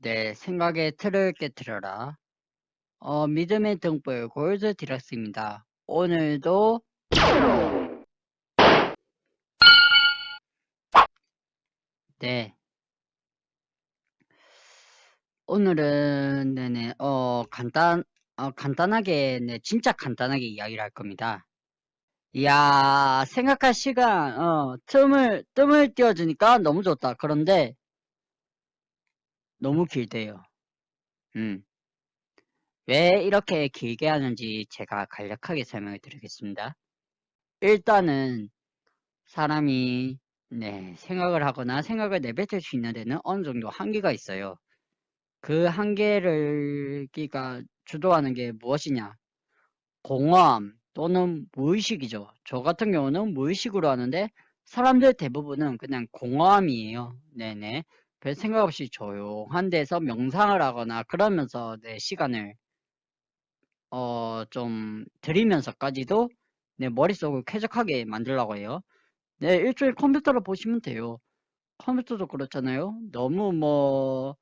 내 생각의 틀을 깨뜨려라. 어, 믿음의 등불 골드 디럭스입니다. 오늘도 네 오늘은 네네 어 간단 어, 간단하게 네 진짜 간단하게 이야기를 할 겁니다. 이야 생각할 시간 어 틈을 뜸을 띄워주니까 너무 좋다. 그런데 너무 길대요. 음. 왜 이렇게 길게 하는지 제가 간략하게 설명을 드리겠습니다. 일단은 사람이 네, 생각을 하거나 생각을 내뱉을 수 있는 데는 어느 정도 한계가 있어요. 그 한계를 끼가 주도하는 게 무엇이냐? 공허함 또는 무의식이죠. 저 같은 경우는 무의식으로 하는데 사람들 대부분은 그냥 공허함이에요. 네네. 별 생각 없이 조용한 데서 명상을 하거나 그러면서 내 시간을 어, 좀 들이면서까지도 내 머릿속을 쾌적하게 만들려고 해요. 네, 일종의 컴퓨터로 보시면 돼요. 컴퓨터도 그렇잖아요. 너무 뭐,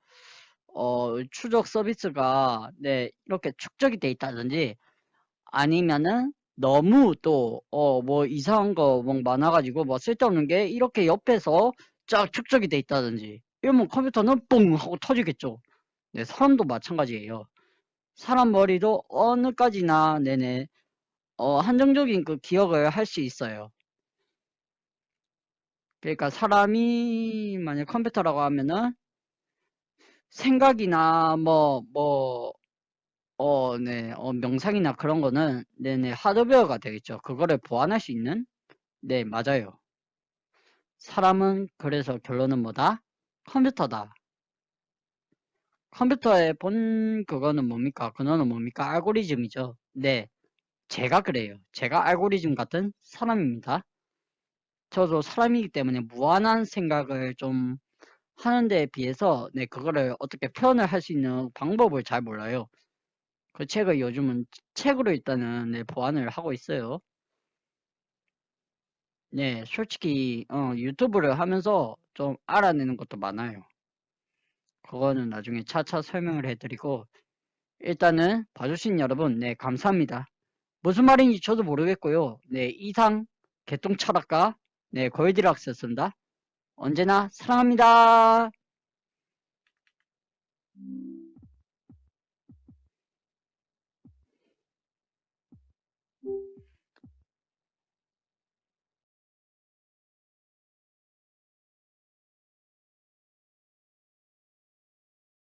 어, 추적 서비스가, 네, 이렇게 축적이 돼 있다든지, 아니면은, 너무 또, 어, 뭐, 이상한 거 뭐 많아가지고, 뭐, 쓸데없는 게, 이렇게 옆에서 쫙 축적이 돼 있다든지, 이러면 컴퓨터는 뽕! 하고 터지겠죠. 네, 사람도 마찬가지예요. 사람 머리도 어느까지나, 네네, 어, 한정적인 그 기억을 할 수 있어요. 그러니까 사람이 만약 컴퓨터라고 하면은 생각이나 뭐 뭐 어, 네, 어, 명상이나 그런 거는 네네 하드웨어가 되겠죠. 그거를 보완할 수 있는 네 맞아요. 사람은 그래서 결론은 뭐다? 컴퓨터다. 컴퓨터의 본 그거는 뭡니까? 근원은 뭡니까? 알고리즘이죠. 네, 제가 그래요. 제가 알고리즘 같은 사람입니다. 저도 사람이기 때문에 무한한 생각을 좀 하는 데에 비해서 네 그거를 어떻게 표현을 할 수 있는 방법을 잘 몰라요. 그 책을 요즘은 책으로 일단은 네, 보완을 하고 있어요. 네, 솔직히 어, 유튜브를 하면서 좀 알아내는 것도 많아요. 그거는 나중에 차차 설명을 해드리고 일단은 봐주신 여러분 네 감사합니다. 무슨 말인지 저도 모르겠고요. 네 이상 개똥 철학가 네 골디락스였습니다. 언제나 사랑합니다.